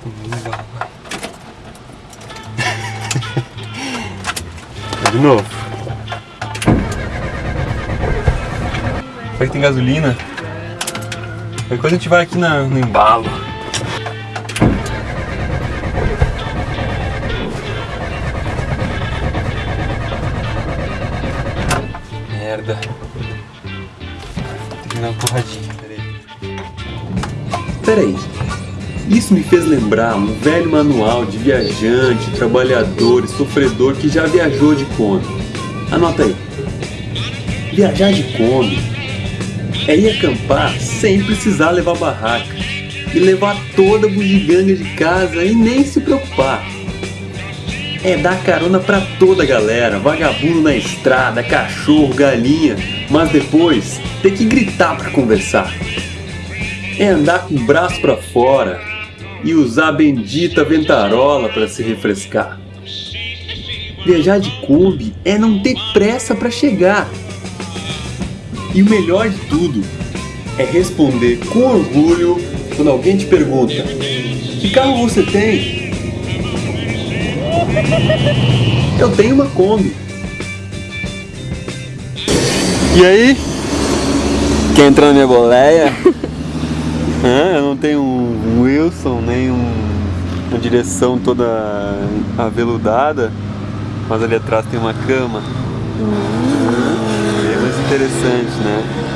De novo. Será que tem gasolina? Depois a gente vai aqui na, no embalo. Merda. Tem que dar uma porradinha, peraí. Peraí. Isso me fez lembrar um velho manual de viajante, trabalhador e sofredor que já viajou de Kombi. Anota aí. Viajar de Kombi é ir acampar sem precisar levar barraca e levar toda a bugiganga de casa e nem se preocupar. É dar carona pra toda a galera, vagabundo na estrada, cachorro, galinha, mas depois ter que gritar pra conversar. É andar com o braço pra fora e usar a bendita ventarola para se refrescar. Viajar de Kombi é não ter pressa para chegar. E o melhor de tudo é responder com orgulho quando alguém te pergunta: Que carro você tem? Eu tenho uma Kombi. E aí? Quer entrar na minha boleia? Hã? eu não tenho um Wilson, nem um, uma direção toda aveludada, mas ali atrás tem uma cama. É mais interessante, né?